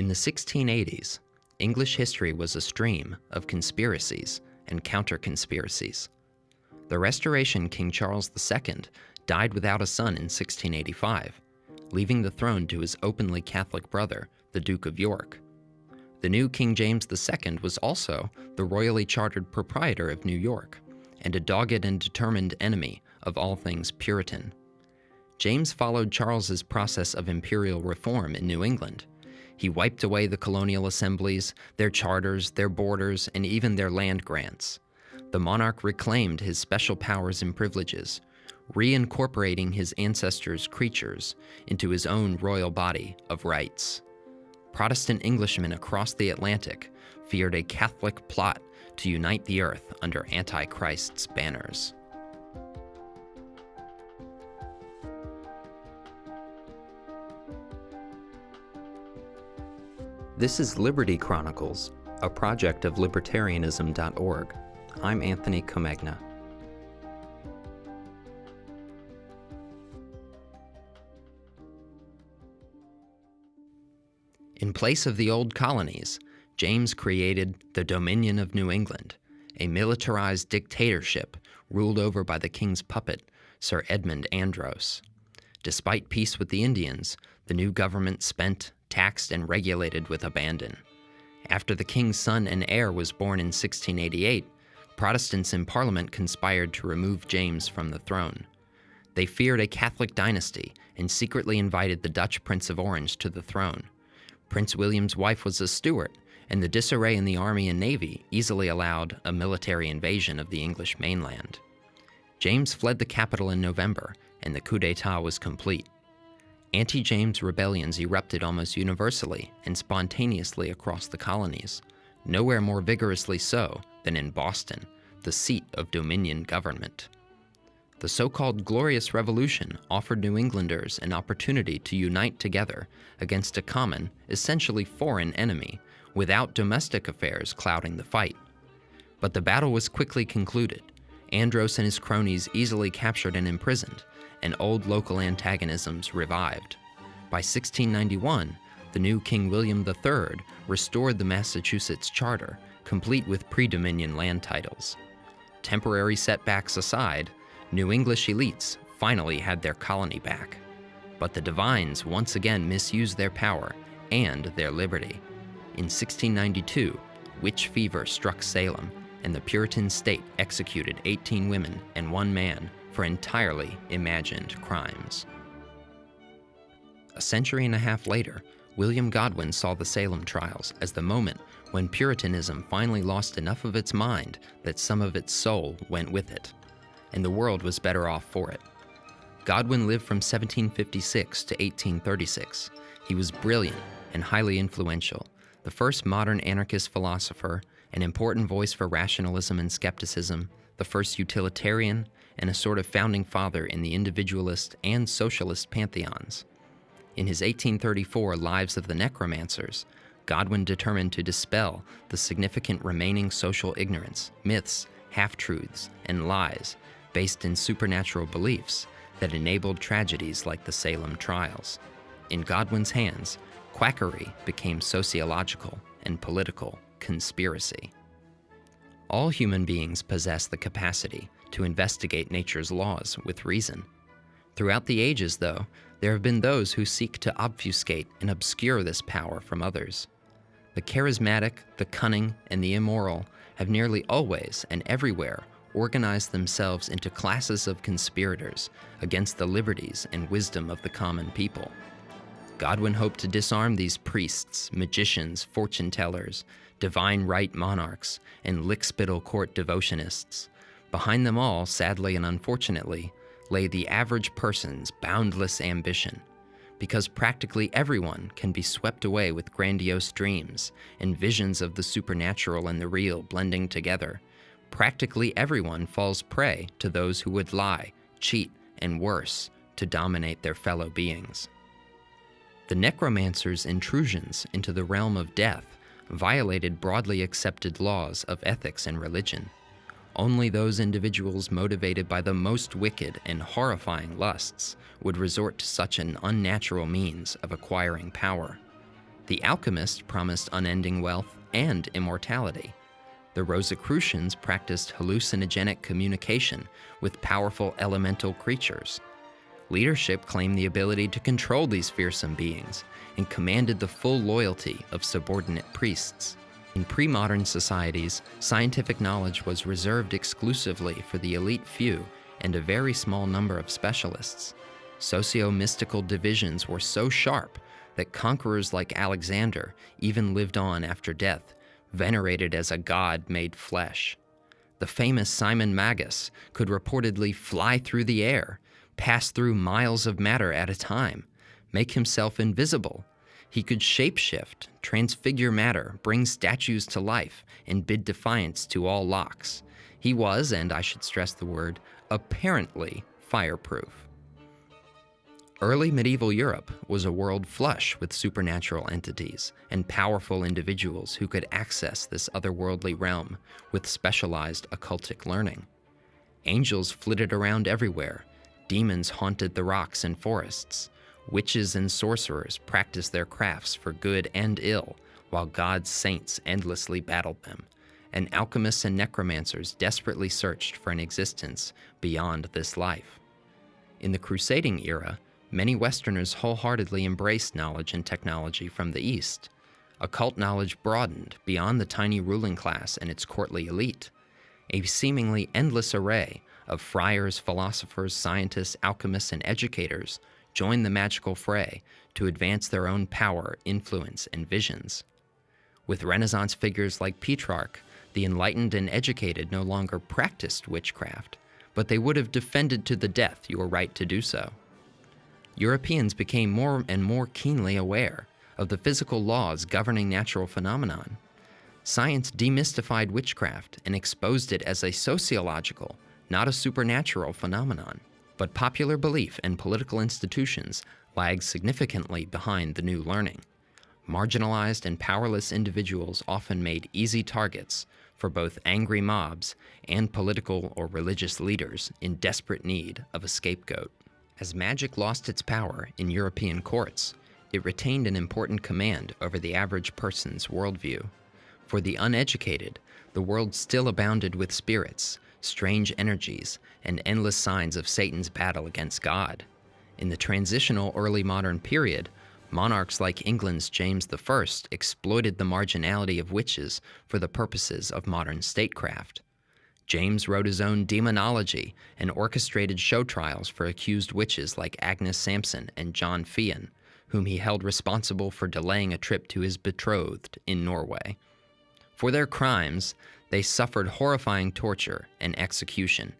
In the 1680s, English history was a stream of conspiracies and counter-conspiracies. The Restoration King Charles II died without a son in 1685, leaving the throne to his openly Catholic brother, the Duke of York. The new King James II was also the royally chartered proprietor of New York and a dogged and determined enemy of all things Puritan. James followed Charles's process of imperial reform in New England. He wiped away the colonial assemblies, their charters, their borders, and even their land grants. The monarch reclaimed his special powers and privileges, reincorporating his ancestors' creatures into his own royal body of rights. Protestant Englishmen across the Atlantic feared a Catholic plot to unite the earth under Antichrist's banners. This is Liberty Chronicles, a project of libertarianism.org. I'm Anthony Comegna. In place of the old colonies, James created the Dominion of New England, a militarized dictatorship ruled over by the king's puppet, Sir Edmund Andros. Despite peace with the Indians, the new government spent, taxed, and regulated with abandon. After the king's son and heir was born in 1688, Protestants in Parliament conspired to remove James from the throne. They feared a Catholic dynasty and secretly invited the Dutch Prince of Orange to the throne. Prince William's wife was a Stuart, and the disarray in the army and navy easily allowed a military invasion of the English mainland. James fled the capital in November, and the coup d'etat was complete. Anti-James rebellions erupted almost universally and spontaneously across the colonies, nowhere more vigorously so than in Boston, the seat of Dominion government. The so-called Glorious Revolution offered New Englanders an opportunity to unite together against a common, essentially foreign enemy, without domestic affairs clouding the fight. But the battle was quickly concluded. Andros and his cronies easily captured and imprisoned, and old local antagonisms revived. By 1691, the new King William III restored the Massachusetts Charter, complete with pre-Dominion land titles. Temporary setbacks aside, New English elites finally had their colony back. But the Divines once again misused their power and their liberty. In 1692, witch fever struck Salem, and the Puritan state executed 18 women and one man for entirely imagined crimes. A century and a half later, William Godwin saw the Salem trials as the moment when Puritanism finally lost enough of its mind that some of its soul went with it, and the world was better off for it. Godwin lived from 1756 to 1836. He was brilliant and highly influential, the first modern anarchist philosopher, an important voice for rationalism and skepticism, the first utilitarian, and a sort of founding father in the individualist and socialist pantheons. In his 1834 Lives of the Necromancers, Godwin determined to dispel the significant remaining social ignorance, myths, half-truths, and lies based in supernatural beliefs that enabled tragedies like the Salem trials. In Godwin's hands, quackery became sociological and political conspiracy. All human beings possess the capacity to investigate nature's laws with reason. Throughout the ages, though, there have been those who seek to obfuscate and obscure this power from others. The charismatic, the cunning, and the immoral have nearly always and everywhere organized themselves into classes of conspirators against the liberties and wisdom of the common people. Godwin hoped to disarm these priests, magicians, fortune tellers, divine right monarchs, and lickspittle court devotinists. Behind them all, sadly and unfortunately, lay the average person's boundless ambition, because practically everyone can be swept away with grandiose dreams and visions of the supernatural and the real blending together. Practically everyone falls prey to those who would lie, cheat, and worse, to dominate their fellow beings. The necromancer's intrusions into the realm of death violated broadly accepted laws of ethics and religion. Only those individuals motivated by the most wicked and horrifying lusts would resort to such an unnatural means of acquiring power. The alchemists promised unending wealth and immortality. The Rosicrucians practiced hallucinogenic communication with powerful elemental creatures. Leadership claimed the ability to control these fearsome beings and commanded the full loyalty of subordinate priests. In pre modern societies, scientific knowledge was reserved exclusively for the elite few and a very small number of specialists. Socio mystical divisions were so sharp that conquerors like Alexander even lived on after death, venerated as a god made flesh. The famous Simon Magus could reportedly fly through the air, pass through miles of matter at a time, make himself invisible. He could shapeshift, transfigure matter, bring statues to life, and bid defiance to all locks. He was, and I should stress the word, apparently fireproof. Early medieval Europe was a world flush with supernatural entities and powerful individuals who could access this otherworldly realm with specialized occultic learning. Angels flitted around everywhere, demons haunted the rocks and forests, witches and sorcerers practiced their crafts for good and ill, while God's saints endlessly battled them, and alchemists and necromancers desperately searched for an existence beyond this life. In the crusading era, many Westerners wholeheartedly embraced knowledge and technology from the East. Occult knowledge broadened beyond the tiny ruling class and its courtly elite. A seemingly endless array of friars, philosophers, scientists, alchemists, and educators joined the magical fray to advance their own power, influence, and visions. With Renaissance figures like Petrarch, the enlightened and educated no longer practiced witchcraft, but they would have defended to the death your right to do so. Europeans became more and more keenly aware of the physical laws governing natural phenomenon. Science demystified witchcraft and exposed it as a sociological, not a supernatural phenomenon. But popular belief and political institutions lagged significantly behind the new learning. Marginalized and powerless individuals often made easy targets for both angry mobs and political or religious leaders in desperate need of a scapegoat. As magic lost its power in European courts, it retained an important command over the average person's worldview. For the uneducated, the world still abounded with spirits, strange energies, and endless signs of Satan's battle against God. In the transitional early modern period, monarchs like England's James I exploited the marginality of witches for the purposes of modern statecraft. James wrote his own demonology and orchestrated show trials for accused witches like Agnes Sampson and John Fian, whom he held responsible for delaying a trip to his betrothed in Norway. For their crimes, they suffered horrifying torture and execution.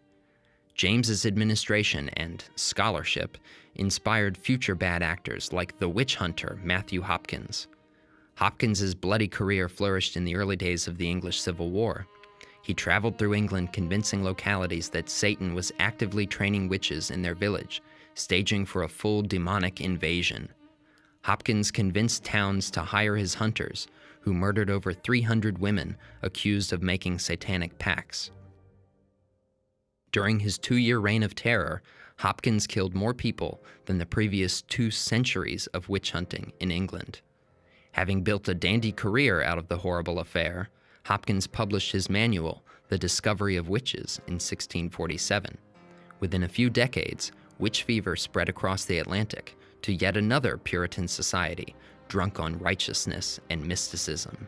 James's administration and scholarship inspired future bad actors like the witch hunter Matthew Hopkins. Hopkins's bloody career flourished in the early days of the English Civil War. He traveled through England convincing localities that Satan was actively training witches in their village, staging for a full demonic invasion. Hopkins convinced towns to hire his hunters, who murdered over 300 women accused of making satanic pacts. During his two year reign of terror, Hopkins killed more people than the previous two centuries of witch hunting in England. Having built a dandy career out of the horrible affair, Hopkins published his manual, The Discovery of Witches, in 1647. Within a few decades, witch fever spread across the Atlantic to yet another Puritan society drunk on righteousness and mysticism.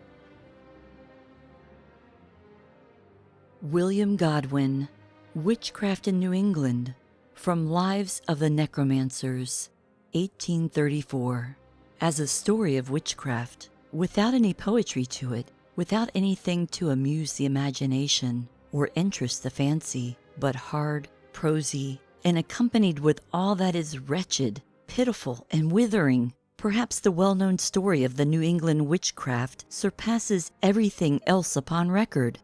William Godwin, Witchcraft in New England, from Lives of the Necromancers, 1834. As a story of witchcraft, without any poetry to it, without anything to amuse the imagination or interest the fancy, but hard, prosy, and accompanied with all that is wretched, pitiful, and withering. Perhaps the well known story of the New England witchcraft surpasses everything else upon record.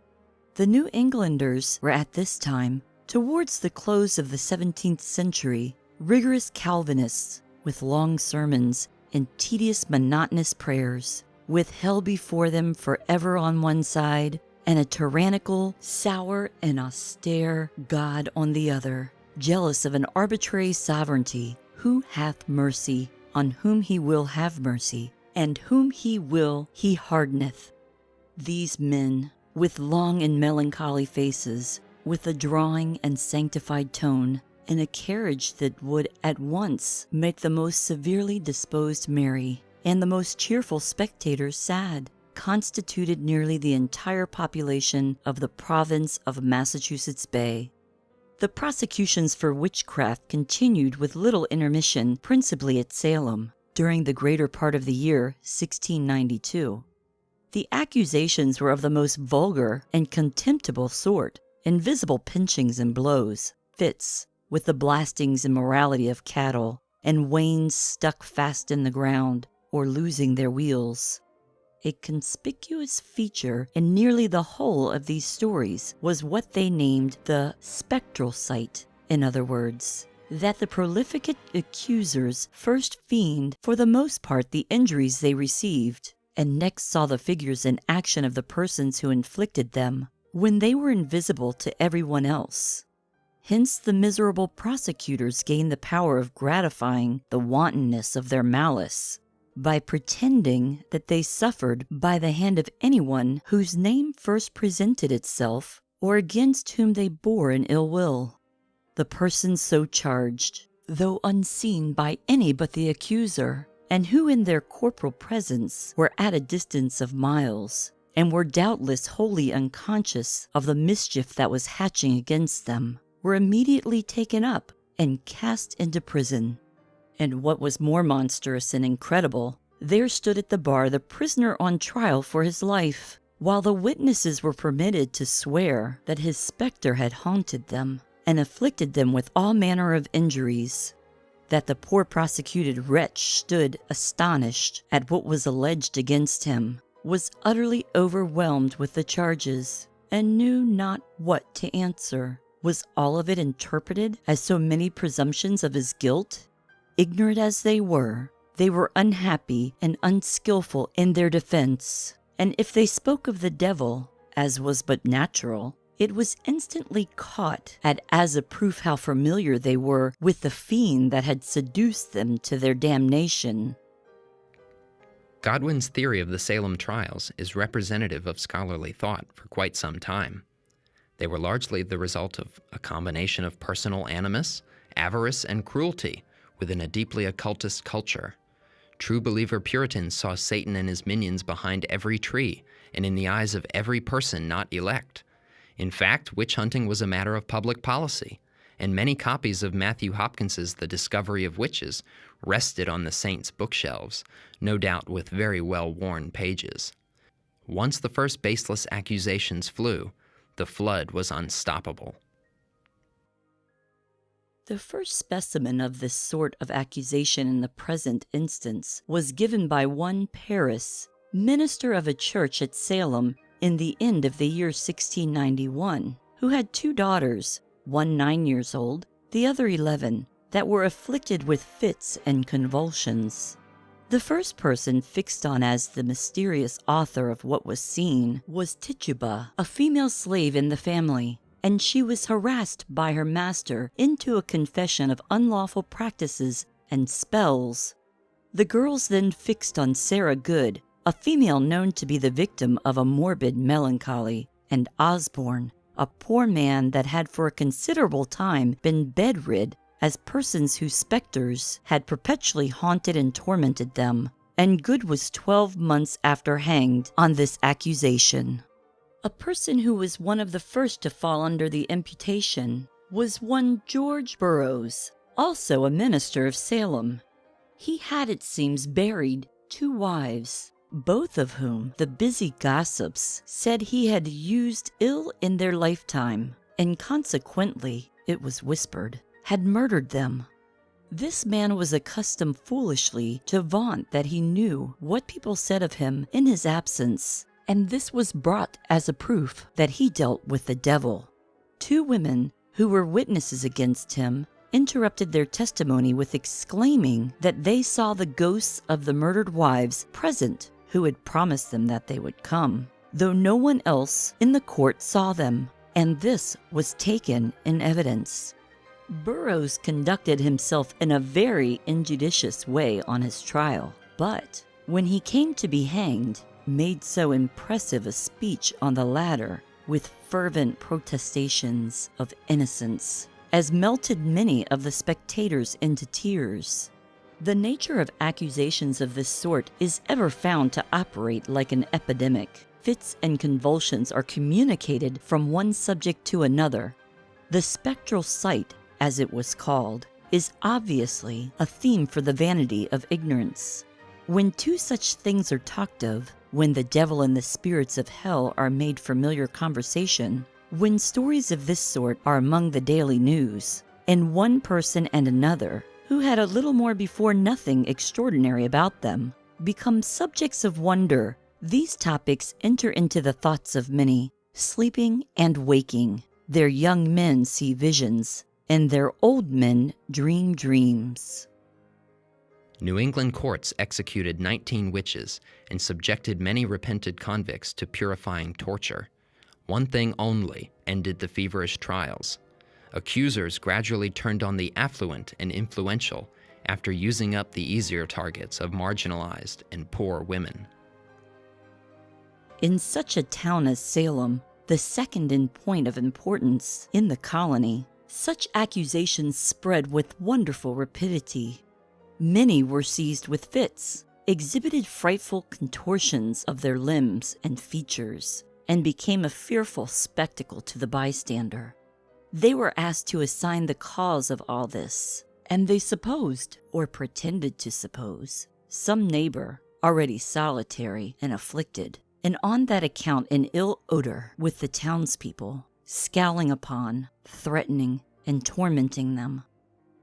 The New Englanders were at this time, towards the close of the 17th century, rigorous Calvinists with long sermons and tedious monotonous prayers with hell before them forever on one side, and a tyrannical, sour, and austere God on the other, jealous of an arbitrary sovereignty, who hath mercy on whom he will have mercy, and whom he will, he hardeneth. These men, with long and melancholy faces, with a drawing and sanctified tone, in a carriage that would at once make the most severely disposed merry and the most cheerful spectators sad, constituted nearly the entire population of the province of Massachusetts Bay. The prosecutions for witchcraft continued with little intermission, principally at Salem, during the greater part of the year 1692. The accusations were of the most vulgar and contemptible sort, invisible pinchings and blows, fits, with the blastings and morality of cattle, and wains stuck fast in the ground, or losing their wheels. A conspicuous feature in nearly the whole of these stories was what they named the spectral sight, in other words, that the prolific accusers first feigned for the most part the injuries they received, and next saw the figures and action of the persons who inflicted them, when they were invisible to everyone else. Hence the miserable prosecutors gained the power of gratifying the wantonness of their malice by pretending that they suffered by the hand of anyone whose name first presented itself or against whom they bore an ill will. The persons so charged, though unseen by any but the accuser, and who in their corporal presence were at a distance of miles, and were doubtless wholly unconscious of the mischief that was hatching against them, were immediately taken up and cast into prison. And what was more monstrous and incredible, there stood at the bar the prisoner on trial for his life, while the witnesses were permitted to swear that his spectre had haunted them and afflicted them with all manner of injuries. That the poor prosecuted wretch stood astonished at what was alleged against him, was utterly overwhelmed with the charges, and knew not what to answer. Was all of it interpreted as so many presumptions of his guilt? Ignorant as they were, they were unhappy and unskilful in their defense, and if they spoke of the devil, as was but natural, it was instantly caught at as a proof how familiar they were with the fiend that had seduced them to their damnation. Godwin's theory of the Salem trials is representative of scholarly thought for quite some time. They were largely the result of a combination of personal animus, avarice, and cruelty within a deeply occultist culture. True believer Puritans saw Satan and his minions behind every tree and in the eyes of every person not elect. In fact, witch hunting was a matter of public policy, and many copies of Matthew Hopkins's The Discovery of Witches rested on the saints' bookshelves, no doubt with very well worn pages. Once the first baseless accusations flew, the flood was unstoppable. The first specimen of this sort of accusation in the present instance was given by one Parris, minister of a church at Salem in the end of the year 1691, who had two daughters, one nine years old, the other eleven, that were afflicted with fits and convulsions. The first person fixed on as the mysterious author of what was seen was Tituba, a female slave in the family, and she was harassed by her master into a confession of unlawful practices and spells. The girls then fixed on Sarah Good, a female known to be the victim of a morbid melancholy, and Osborne, a poor man that had for a considerable time been bedrid as persons whose spectres had perpetually haunted and tormented them, and Good was twelve months after hanged on this accusation. A person who was one of the first to fall under the imputation was one George Burroughs, also a minister of Salem. He had, it seems, buried two wives, both of whom the busy gossips said he had used ill in their lifetime, and consequently, it was whispered, had murdered them. This man was accustomed foolishly to vaunt that he knew what people said of him in his absence and this was brought as a proof that he dealt with the devil. Two women who were witnesses against him interrupted their testimony with exclaiming that they saw the ghosts of the murdered wives present who had promised them that they would come, though no one else in the court saw them, and this was taken in evidence. Burroughs conducted himself in a very injudicious way on his trial, but when he came to be hanged, made so impressive a speech on the ladder with fervent protestations of innocence as melted many of the spectators into tears. The nature of accusations of this sort is ever found to operate like an epidemic. Fits and convulsions are communicated from one subject to another. The spectral sight, as it was called, is obviously a theme for the vanity of ignorance. When two such things are talked of, when the devil and the spirits of hell are made familiar conversation, when stories of this sort are among the daily news, and one person and another who had a little more before nothing extraordinary about them, become subjects of wonder, these topics enter into the thoughts of many, sleeping and waking. Their young men see visions, and their old men dream dreams. New England courts executed 19 witches and subjected many repented convicts to purifying torture. One thing only ended the feverish trials accusers gradually turned on the affluent and influential after using up the easier targets of marginalized and poor women. In such a town as Salem, the second in point of importance in the colony, such accusations spread with wonderful rapidity. Many were seized with fits, exhibited frightful contortions of their limbs and features, and became a fearful spectacle to the bystander. They were asked to assign the cause of all this, and they supposed, or pretended to suppose, some neighbor, already solitary and afflicted, and on that account in ill odor with the townspeople, scowling upon, threatening, and tormenting them.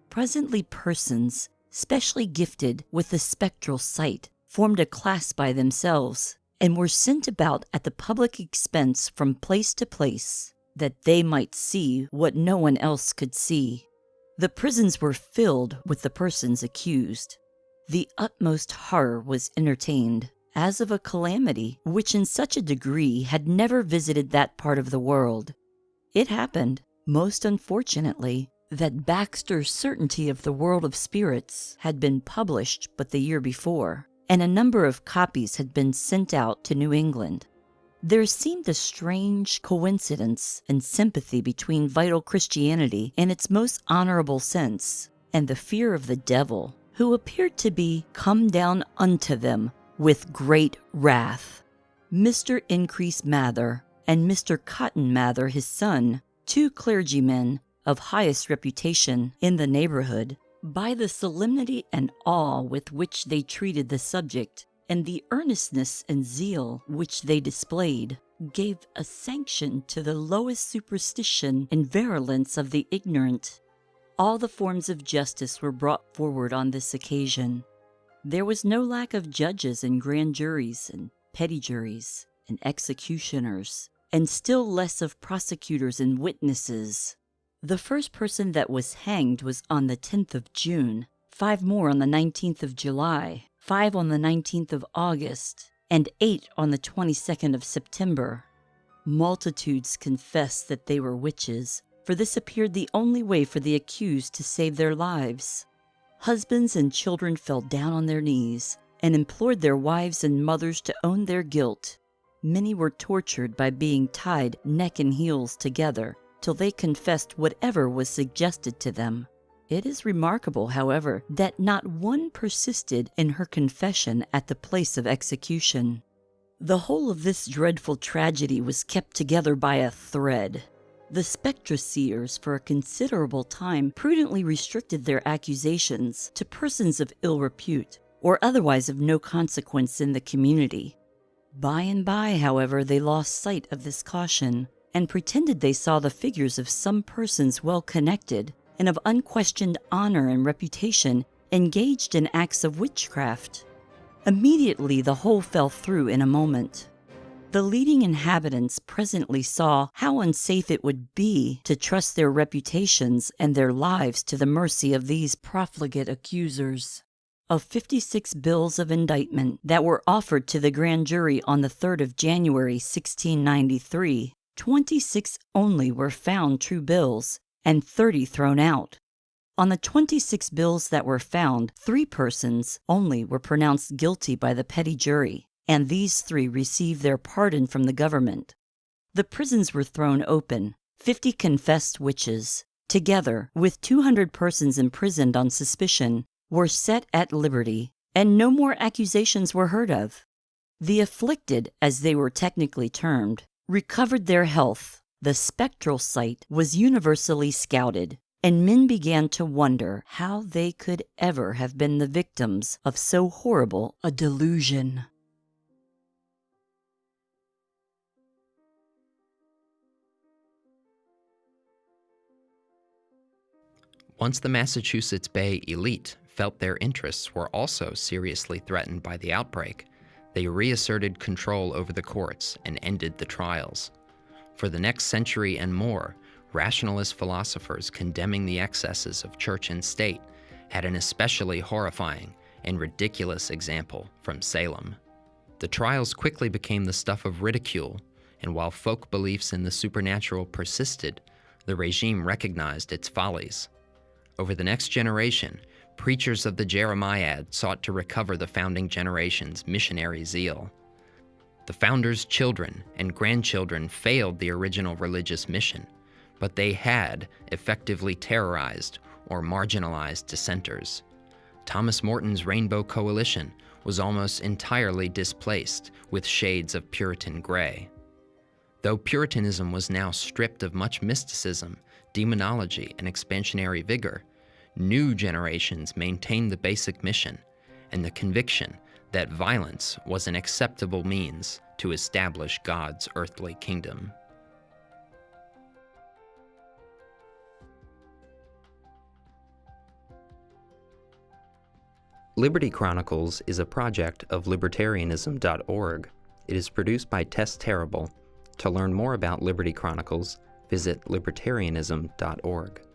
Presently persons, specially gifted with the spectral sight, formed a class by themselves, and were sent about at the public expense from place to place, that they might see what no one else could see. The prisons were filled with the persons accused. The utmost horror was entertained, as of a calamity which in such a degree had never visited that part of the world. It happened, most unfortunately, that Baxter's Certainty of the World of Spirits had been published but the year before, and a number of copies had been sent out to New England. There seemed a strange coincidence and sympathy between vital Christianity in its most honorable sense and the fear of the devil, who appeared to be come down unto them with great wrath. Mr. Increase Mather and Mr. Cotton Mather, his son, two clergymen of highest reputation in the neighborhood, by the solemnity and awe with which they treated the subject, and the earnestness and zeal which they displayed gave a sanction to the lowest superstition and virulence of the ignorant. All the forms of justice were brought forward on this occasion. There was no lack of judges and grand juries and petty juries and executioners, and still less of prosecutors and witnesses. The first person that was hanged was on the 10th of June, five more on the 19th of July, five on the 19th of August, and eight on the 22nd of September. Multitudes confessed that they were witches, for this appeared the only way for the accused to save their lives. Husbands and children fell down on their knees and implored their wives and mothers to own their guilt. Many were tortured by being tied neck and heels together till they confessed whatever was suggested to them. It is remarkable, however, that not one persisted in her confession at the place of execution. The whole of this dreadful tragedy was kept together by a thread. The spectre-seers for a considerable time prudently restricted their accusations to persons of ill repute or otherwise of no consequence in the community. By and by, however, they lost sight of this caution and pretended they saw the figures of some persons well connected and of unquestioned honor and reputation engaged in acts of witchcraft. Immediately the whole fell through in a moment. The leading inhabitants presently saw how unsafe it would be to trust their reputations and their lives to the mercy of these profligate accusers. Of 56 bills of indictment that were offered to the grand jury on the 3rd of January 1693, 26 only were found true bills, and 30 thrown out. On the 26 bills that were found, three persons only were pronounced guilty by the petty jury, and these three received their pardon from the government. The prisons were thrown open. Fifty confessed witches, together with 200 persons imprisoned on suspicion, were set at liberty, and no more accusations were heard of. The afflicted, as they were technically termed, recovered their health. The spectral sight was universally scouted, and men began to wonder how they could ever have been the victims of so horrible a delusion. Once the Massachusetts Bay elite felt their interests were also seriously threatened by the outbreak, they reasserted control over the courts and ended the trials. For the next century and more, rationalist philosophers condemning the excesses of church and state had an especially horrifying and ridiculous example from Salem. The trials quickly became the stuff of ridicule, and while folk beliefs in the supernatural persisted, the regime recognized its follies. Over the next generation, preachers of the Jeremiad sought to recover the founding generation's missionary zeal. The founders' children and grandchildren failed the original religious mission, but they had effectively terrorized or marginalized dissenters. Thomas Morton's Rainbow Coalition was almost entirely displaced with shades of Puritan gray. Though Puritanism was now stripped of much mysticism, demonology, and expansionary vigor, new generations maintained the basic mission and the conviction that violence was an acceptable means to establish God's earthly kingdom. Liberty Chronicles is a project of libertarianism.org. It is produced by Tess Terrible. To learn more about Liberty Chronicles, visit libertarianism.org.